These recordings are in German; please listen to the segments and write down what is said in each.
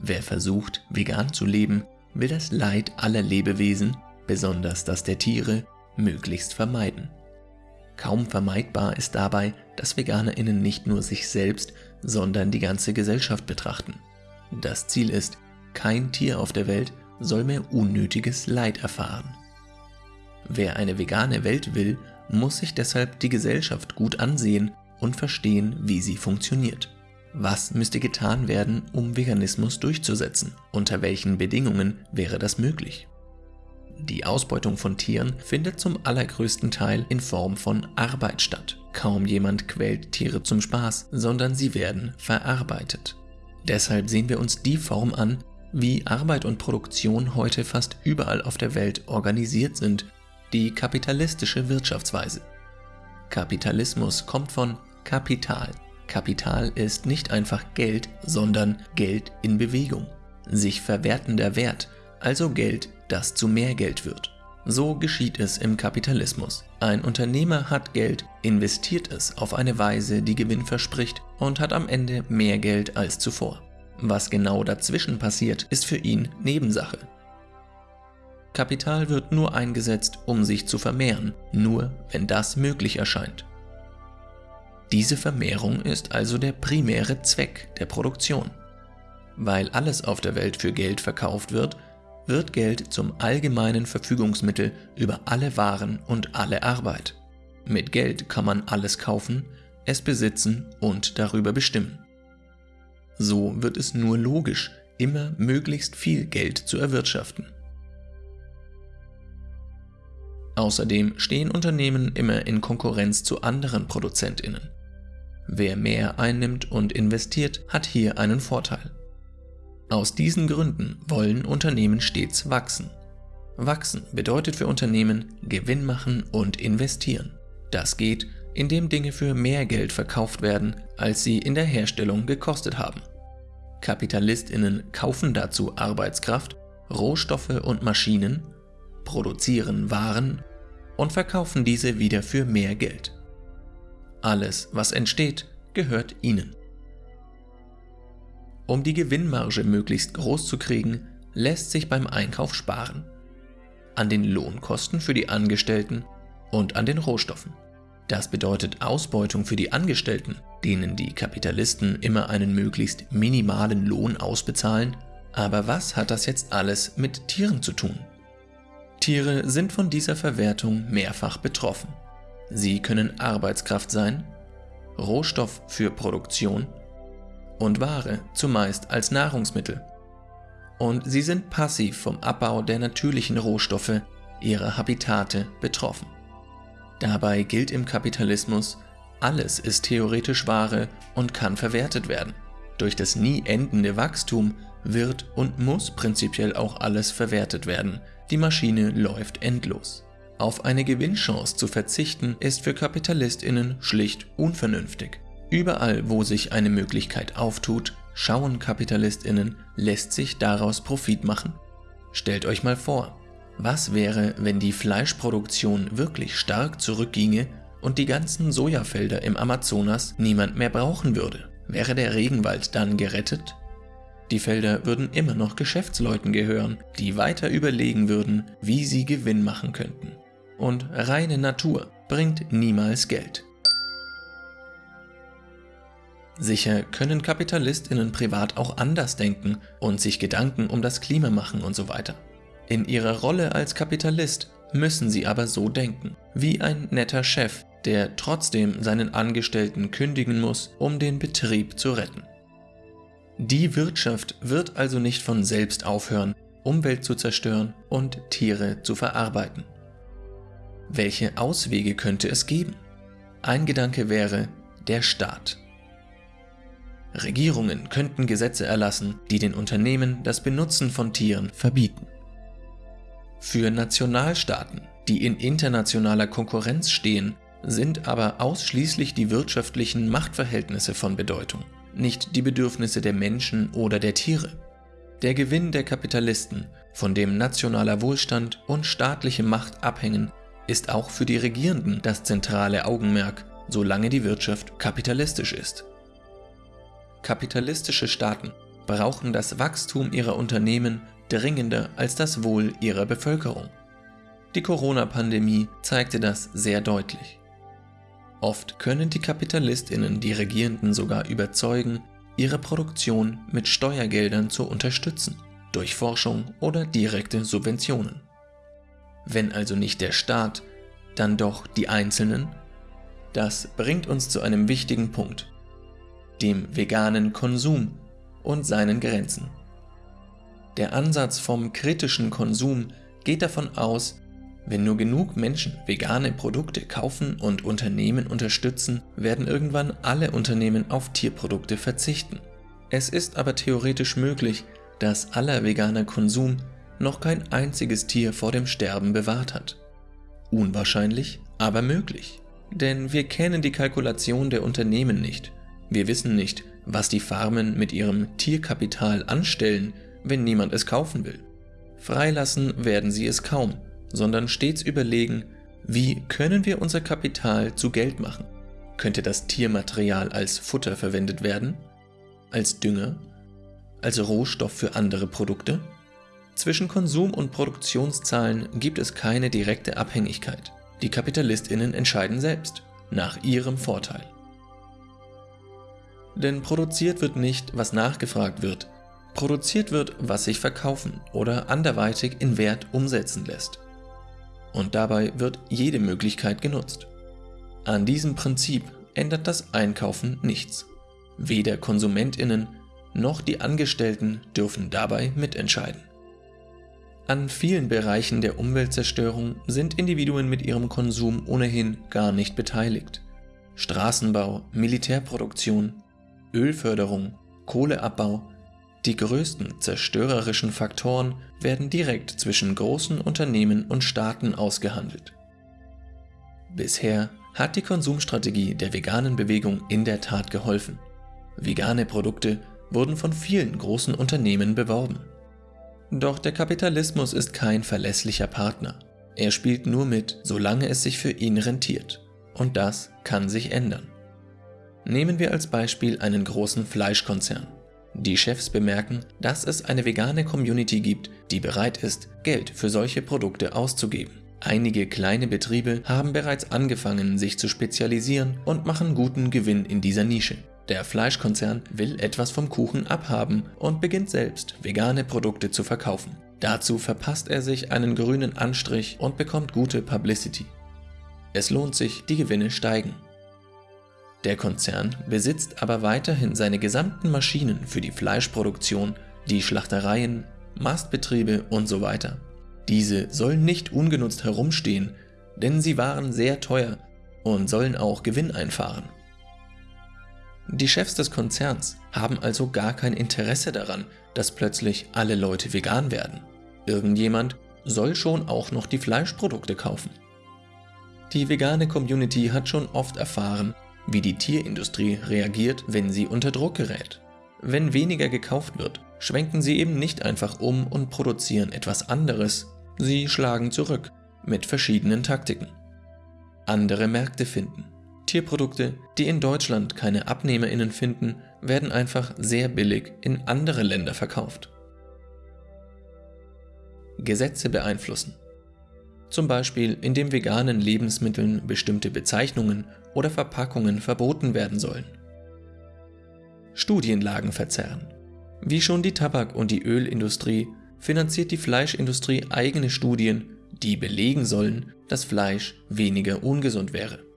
Wer versucht, vegan zu leben, will das Leid aller Lebewesen, besonders das der Tiere, möglichst vermeiden. Kaum vermeidbar ist dabei, dass VeganerInnen nicht nur sich selbst, sondern die ganze Gesellschaft betrachten. Das Ziel ist, kein Tier auf der Welt soll mehr unnötiges Leid erfahren. Wer eine vegane Welt will, muss sich deshalb die Gesellschaft gut ansehen und verstehen, wie sie funktioniert. Was müsste getan werden, um Veganismus durchzusetzen? Unter welchen Bedingungen wäre das möglich? Die Ausbeutung von Tieren findet zum allergrößten Teil in Form von Arbeit statt. Kaum jemand quält Tiere zum Spaß, sondern sie werden verarbeitet. Deshalb sehen wir uns die Form an, wie Arbeit und Produktion heute fast überall auf der Welt organisiert sind, die kapitalistische Wirtschaftsweise. Kapitalismus kommt von Kapital, Kapital ist nicht einfach Geld, sondern Geld in Bewegung. Sich verwertender Wert, also Geld, das zu mehr Geld wird. So geschieht es im Kapitalismus. Ein Unternehmer hat Geld, investiert es auf eine Weise, die Gewinn verspricht und hat am Ende mehr Geld als zuvor. Was genau dazwischen passiert, ist für ihn Nebensache. Kapital wird nur eingesetzt, um sich zu vermehren, nur wenn das möglich erscheint. Diese Vermehrung ist also der primäre Zweck der Produktion. Weil alles auf der Welt für Geld verkauft wird, wird Geld zum allgemeinen Verfügungsmittel über alle Waren und alle Arbeit. Mit Geld kann man alles kaufen, es besitzen und darüber bestimmen. So wird es nur logisch, immer möglichst viel Geld zu erwirtschaften. Außerdem stehen Unternehmen immer in Konkurrenz zu anderen Produzentinnen. Wer mehr einnimmt und investiert, hat hier einen Vorteil. Aus diesen Gründen wollen Unternehmen stets wachsen. Wachsen bedeutet für Unternehmen Gewinn machen und investieren. Das geht, indem Dinge für mehr Geld verkauft werden, als sie in der Herstellung gekostet haben. Kapitalistinnen kaufen dazu Arbeitskraft, Rohstoffe und Maschinen, produzieren Waren und verkaufen diese wieder für mehr Geld. Alles, was entsteht, gehört ihnen. Um die Gewinnmarge möglichst groß zu kriegen, lässt sich beim Einkauf sparen. An den Lohnkosten für die Angestellten und an den Rohstoffen. Das bedeutet Ausbeutung für die Angestellten, denen die Kapitalisten immer einen möglichst minimalen Lohn ausbezahlen. Aber was hat das jetzt alles mit Tieren zu tun? Tiere sind von dieser Verwertung mehrfach betroffen. Sie können Arbeitskraft sein, Rohstoff für Produktion und Ware, zumeist als Nahrungsmittel. Und sie sind passiv vom Abbau der natürlichen Rohstoffe, ihrer Habitate, betroffen. Dabei gilt im Kapitalismus, alles ist theoretisch Ware und kann verwertet werden. Durch das nie endende Wachstum wird und muss prinzipiell auch alles verwertet werden. Die Maschine läuft endlos. Auf eine Gewinnchance zu verzichten ist für Kapitalistinnen schlicht unvernünftig. Überall, wo sich eine Möglichkeit auftut, schauen Kapitalistinnen, lässt sich daraus Profit machen. Stellt euch mal vor, was wäre, wenn die Fleischproduktion wirklich stark zurückginge und die ganzen Sojafelder im Amazonas niemand mehr brauchen würde? Wäre der Regenwald dann gerettet? Die Felder würden immer noch Geschäftsleuten gehören, die weiter überlegen würden, wie sie Gewinn machen könnten und reine Natur bringt niemals Geld. Sicher können Kapitalistinnen privat auch anders denken und sich Gedanken um das Klima machen und so weiter. In ihrer Rolle als Kapitalist müssen sie aber so denken, wie ein netter Chef, der trotzdem seinen Angestellten kündigen muss, um den Betrieb zu retten. Die Wirtschaft wird also nicht von selbst aufhören, Umwelt zu zerstören und Tiere zu verarbeiten. Welche Auswege könnte es geben? Ein Gedanke wäre der Staat. Regierungen könnten Gesetze erlassen, die den Unternehmen das Benutzen von Tieren verbieten. Für Nationalstaaten, die in internationaler Konkurrenz stehen, sind aber ausschließlich die wirtschaftlichen Machtverhältnisse von Bedeutung, nicht die Bedürfnisse der Menschen oder der Tiere. Der Gewinn der Kapitalisten, von dem nationaler Wohlstand und staatliche Macht abhängen, ist auch für die Regierenden das zentrale Augenmerk, solange die Wirtschaft kapitalistisch ist. Kapitalistische Staaten brauchen das Wachstum ihrer Unternehmen dringender als das Wohl ihrer Bevölkerung. Die Corona-Pandemie zeigte das sehr deutlich. Oft können die Kapitalistinnen die Regierenden sogar überzeugen, ihre Produktion mit Steuergeldern zu unterstützen, durch Forschung oder direkte Subventionen. Wenn also nicht der Staat, dann doch die Einzelnen? Das bringt uns zu einem wichtigen Punkt, dem veganen Konsum und seinen Grenzen. Der Ansatz vom kritischen Konsum geht davon aus, wenn nur genug Menschen vegane Produkte kaufen und Unternehmen unterstützen, werden irgendwann alle Unternehmen auf Tierprodukte verzichten. Es ist aber theoretisch möglich, dass aller veganer Konsum noch kein einziges Tier vor dem Sterben bewahrt hat. Unwahrscheinlich, aber möglich. Denn wir kennen die Kalkulation der Unternehmen nicht. Wir wissen nicht, was die Farmen mit ihrem Tierkapital anstellen, wenn niemand es kaufen will. Freilassen werden sie es kaum, sondern stets überlegen, wie können wir unser Kapital zu Geld machen? Könnte das Tiermaterial als Futter verwendet werden? Als Dünger? Als Rohstoff für andere Produkte? Zwischen Konsum und Produktionszahlen gibt es keine direkte Abhängigkeit. Die Kapitalistinnen entscheiden selbst, nach ihrem Vorteil. Denn produziert wird nicht, was nachgefragt wird, produziert wird, was sich verkaufen oder anderweitig in Wert umsetzen lässt. Und dabei wird jede Möglichkeit genutzt. An diesem Prinzip ändert das Einkaufen nichts. Weder Konsumentinnen noch die Angestellten dürfen dabei mitentscheiden. An vielen Bereichen der Umweltzerstörung sind Individuen mit ihrem Konsum ohnehin gar nicht beteiligt. Straßenbau, Militärproduktion, Ölförderung, Kohleabbau, die größten zerstörerischen Faktoren werden direkt zwischen großen Unternehmen und Staaten ausgehandelt. Bisher hat die Konsumstrategie der veganen Bewegung in der Tat geholfen. Vegane Produkte wurden von vielen großen Unternehmen beworben. Doch der Kapitalismus ist kein verlässlicher Partner. Er spielt nur mit, solange es sich für ihn rentiert. Und das kann sich ändern. Nehmen wir als Beispiel einen großen Fleischkonzern. Die Chefs bemerken, dass es eine vegane Community gibt, die bereit ist, Geld für solche Produkte auszugeben. Einige kleine Betriebe haben bereits angefangen, sich zu spezialisieren und machen guten Gewinn in dieser Nische. Der Fleischkonzern will etwas vom Kuchen abhaben und beginnt selbst vegane Produkte zu verkaufen. Dazu verpasst er sich einen grünen Anstrich und bekommt gute Publicity. Es lohnt sich, die Gewinne steigen. Der Konzern besitzt aber weiterhin seine gesamten Maschinen für die Fleischproduktion, die Schlachtereien, Mastbetriebe und so weiter. Diese sollen nicht ungenutzt herumstehen, denn sie waren sehr teuer und sollen auch Gewinn einfahren. Die Chefs des Konzerns haben also gar kein Interesse daran, dass plötzlich alle Leute vegan werden. Irgendjemand soll schon auch noch die Fleischprodukte kaufen. Die vegane Community hat schon oft erfahren, wie die Tierindustrie reagiert, wenn sie unter Druck gerät. Wenn weniger gekauft wird, schwenken sie eben nicht einfach um und produzieren etwas anderes, sie schlagen zurück mit verschiedenen Taktiken. Andere Märkte finden. Tierprodukte, die in Deutschland keine AbnehmerInnen finden, werden einfach sehr billig in andere Länder verkauft. Gesetze beeinflussen. Zum Beispiel, indem veganen Lebensmitteln bestimmte Bezeichnungen oder Verpackungen verboten werden sollen. Studienlagen verzerren. Wie schon die Tabak- und die Ölindustrie finanziert die Fleischindustrie eigene Studien, die belegen sollen, dass Fleisch weniger ungesund wäre.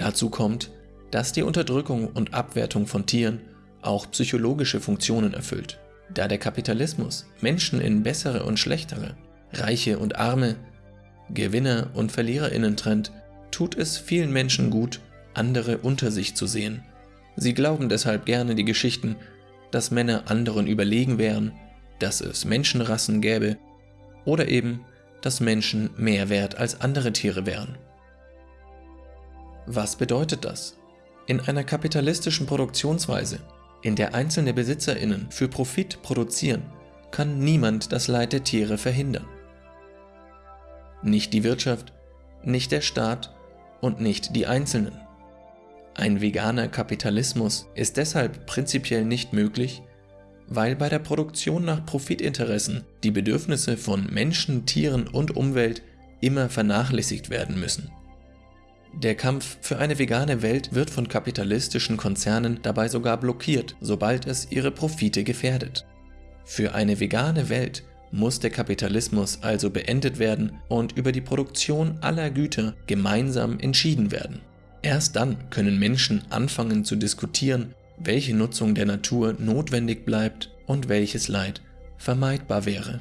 Dazu kommt, dass die Unterdrückung und Abwertung von Tieren auch psychologische Funktionen erfüllt, da der Kapitalismus Menschen in bessere und schlechtere, reiche und arme, Gewinner und Verliererinnen trennt, tut es vielen Menschen gut, andere unter sich zu sehen. Sie glauben deshalb gerne die Geschichten, dass Männer anderen überlegen wären, dass es Menschenrassen gäbe oder eben, dass Menschen mehr wert als andere Tiere wären. Was bedeutet das? In einer kapitalistischen Produktionsweise, in der einzelne Besitzerinnen für Profit produzieren, kann niemand das Leid der Tiere verhindern. Nicht die Wirtschaft, nicht der Staat und nicht die Einzelnen. Ein veganer Kapitalismus ist deshalb prinzipiell nicht möglich, weil bei der Produktion nach Profitinteressen die Bedürfnisse von Menschen, Tieren und Umwelt immer vernachlässigt werden müssen. Der Kampf für eine vegane Welt wird von kapitalistischen Konzernen dabei sogar blockiert, sobald es ihre Profite gefährdet. Für eine vegane Welt muss der Kapitalismus also beendet werden und über die Produktion aller Güter gemeinsam entschieden werden. Erst dann können Menschen anfangen zu diskutieren, welche Nutzung der Natur notwendig bleibt und welches Leid vermeidbar wäre.